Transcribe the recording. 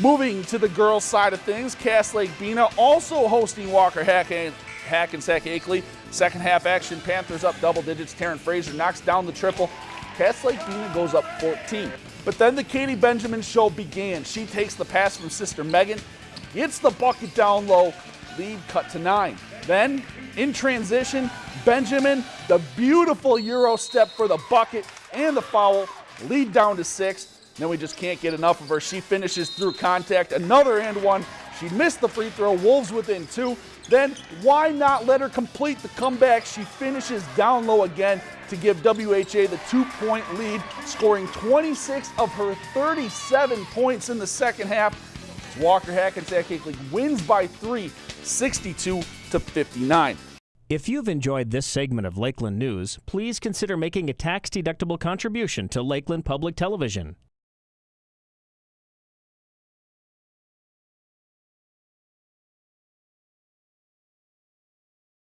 Moving to the girls' side of things, Cass Lake Bena also hosting Walker Hack and Hackensack Akeley. Second half action, Panthers up double digits. Taryn Fraser knocks down the triple. Cass Lake Bena goes up 14. But then the Katie Benjamin show began. She takes the pass from sister Megan, hits the bucket down low, lead cut to nine. Then, in transition, Benjamin, the beautiful Euro step for the bucket and the foul, lead down to six. Then we just can't get enough of her. She finishes through contact, another and one. She missed the free throw, Wolves within two. Then why not let her complete the comeback? She finishes down low again to give WHA the two point lead, scoring 26 of her 37 points in the second half. Walker Hackensack Akeley wins by three, 62 to 59. If you've enjoyed this segment of Lakeland News, please consider making a tax deductible contribution to Lakeland Public Television.